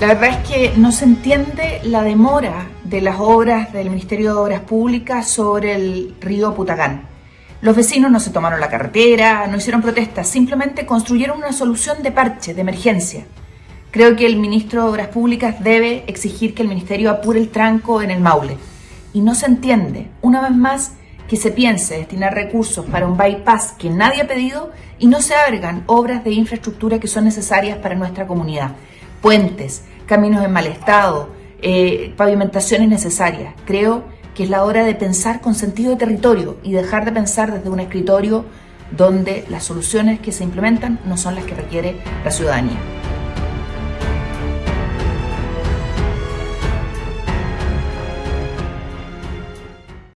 La verdad es que no se entiende la demora de las obras del Ministerio de Obras Públicas sobre el río Putagán. Los vecinos no se tomaron la carretera, no hicieron protestas, simplemente construyeron una solución de parche, de emergencia. Creo que el ministro de Obras Públicas debe exigir que el ministerio apure el tranco en el Maule. Y no se entiende, una vez más, que se piense destinar recursos para un bypass que nadie ha pedido y no se abran obras de infraestructura que son necesarias para nuestra comunidad. Puentes, caminos en mal estado, eh, pavimentaciones necesarias. Creo que es la hora de pensar con sentido de territorio y dejar de pensar desde un escritorio donde las soluciones que se implementan no son las que requiere la ciudadanía.